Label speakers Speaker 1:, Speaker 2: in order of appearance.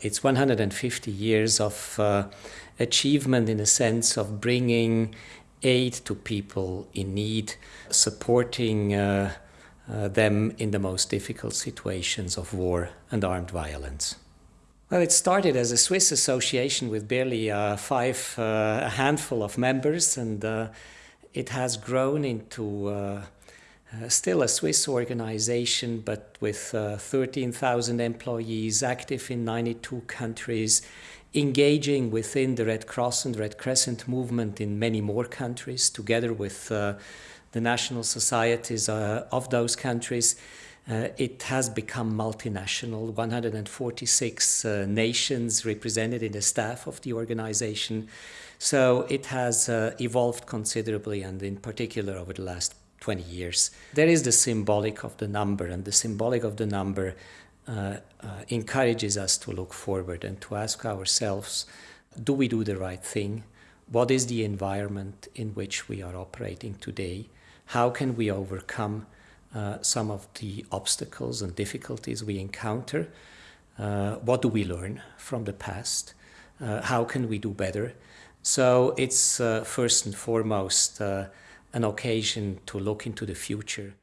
Speaker 1: It's 150 years of uh, achievement in the sense of bringing aid to people in need, supporting uh, uh, them in the most difficult situations of war and armed violence. Well, it started as a Swiss association with barely uh, five, uh, a handful of members, and uh, it has grown into uh, uh, still a Swiss organization, but with uh, 13,000 employees, active in 92 countries, engaging within the Red Cross and Red Crescent movement in many more countries, together with the national societies of those countries. Uh, it has become multinational, 146 uh, nations represented in the staff of the organization. So it has uh, evolved considerably and in particular over the last 20 years. There is the symbolic of the number and the symbolic of the number uh, uh, encourages us to look forward and to ask ourselves, do we do the right thing? What is the environment in which we are operating today? How can we overcome uh, some of the obstacles and difficulties we encounter. Uh, what do we learn from the past? Uh, how can we do better? So it's uh, first and foremost an occasion to look into the future.